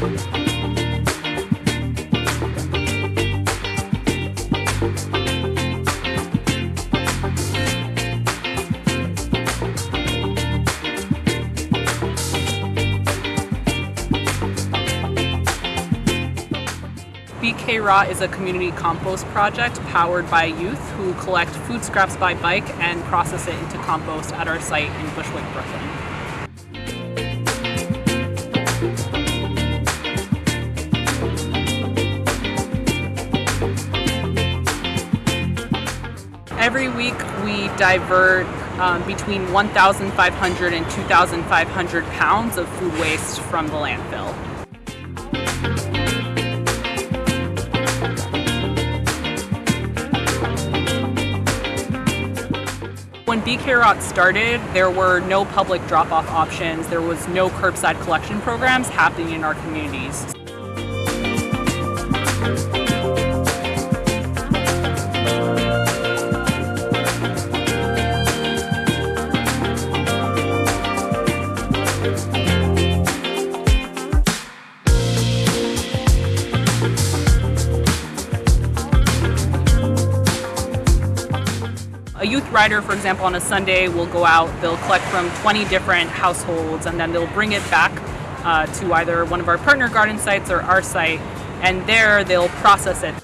BK Rot is a community compost project powered by youth who collect food scraps by bike and process it into compost at our site in Bushwick, Brooklyn. Every week we divert um, between 1,500 and 2,500 pounds of food waste from the landfill. When BK Rot started, there were no public drop-off options. There was no curbside collection programs happening in our communities. Rider, for example, on a Sunday will go out, they'll collect from 20 different households, and then they'll bring it back uh, to either one of our partner garden sites or our site, and there they'll process it.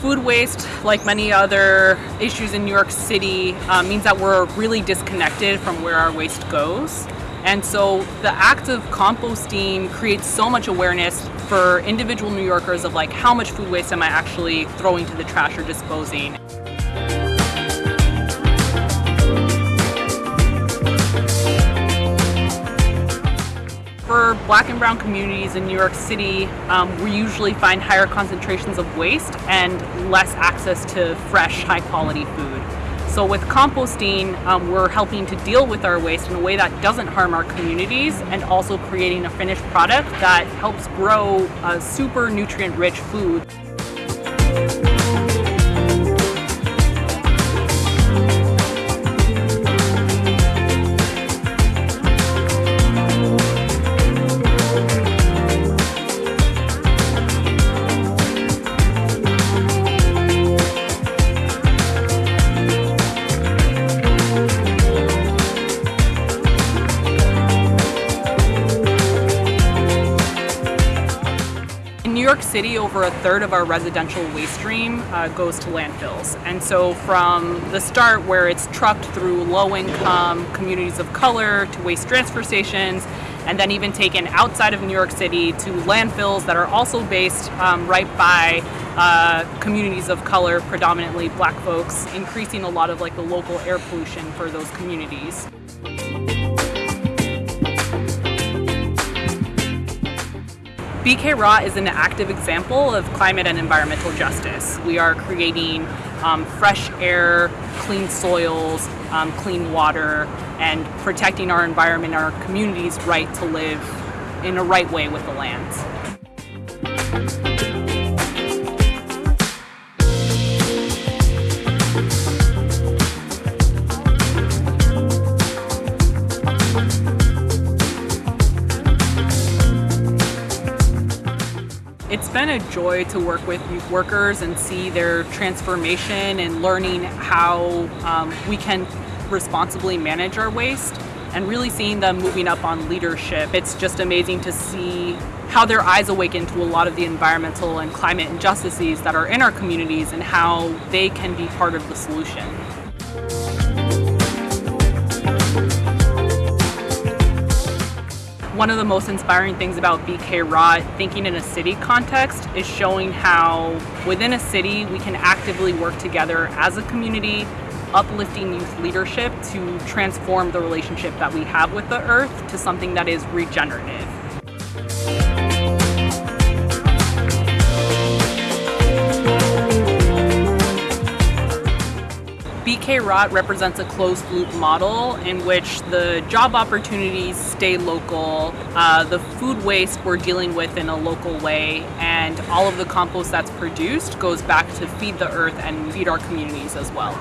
Food waste, like many other issues in New York City, uh, means that we're really disconnected from where our waste goes. And so the act of composting creates so much awareness for individual New Yorkers of like how much food waste am I actually throwing to the trash or disposing. Black and brown communities in New York City, um, we usually find higher concentrations of waste and less access to fresh, high quality food. So with composting, um, we're helping to deal with our waste in a way that doesn't harm our communities and also creating a finished product that helps grow a super nutrient rich food. New York City, over a third of our residential waste stream uh, goes to landfills. And so, from the start, where it's trucked through low income communities of color to waste transfer stations, and then even taken outside of New York City to landfills that are also based um, right by uh, communities of color, predominantly black folks, increasing a lot of like the local air pollution for those communities. BK Rot is an active example of climate and environmental justice. We are creating um, fresh air, clean soils, um, clean water, and protecting our environment, our communities' right to live in a right way with the lands. It's been a joy to work with youth workers and see their transformation and learning how um, we can responsibly manage our waste and really seeing them moving up on leadership. It's just amazing to see how their eyes awaken to a lot of the environmental and climate injustices that are in our communities and how they can be part of the solution. One of the most inspiring things about BK Rot, thinking in a city context, is showing how within a city we can actively work together as a community, uplifting youth leadership to transform the relationship that we have with the earth to something that is regenerative. K-Rot represents a closed loop model in which the job opportunities stay local, uh, the food waste we're dealing with in a local way, and all of the compost that's produced goes back to feed the earth and feed our communities as well.